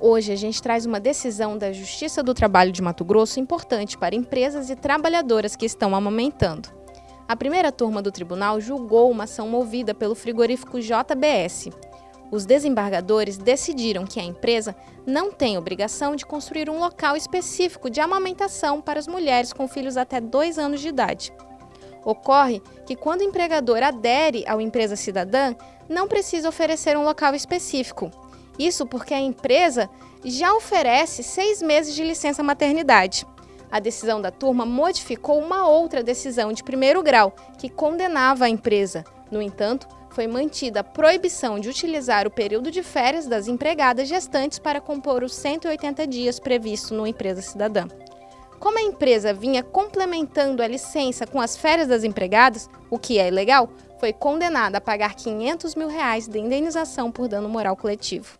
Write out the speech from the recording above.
Hoje a gente traz uma decisão da Justiça do Trabalho de Mato Grosso importante para empresas e trabalhadoras que estão amamentando. A primeira turma do tribunal julgou uma ação movida pelo frigorífico JBS. Os desembargadores decidiram que a empresa não tem obrigação de construir um local específico de amamentação para as mulheres com filhos até dois anos de idade. Ocorre que quando o empregador adere ao empresa cidadã, não precisa oferecer um local específico, isso porque a empresa já oferece seis meses de licença maternidade. A decisão da turma modificou uma outra decisão de primeiro grau, que condenava a empresa. No entanto, foi mantida a proibição de utilizar o período de férias das empregadas gestantes para compor os 180 dias previsto no Empresa Cidadã. Como a empresa vinha complementando a licença com as férias das empregadas, o que é ilegal, foi condenada a pagar 500 mil reais de indenização por dano moral coletivo.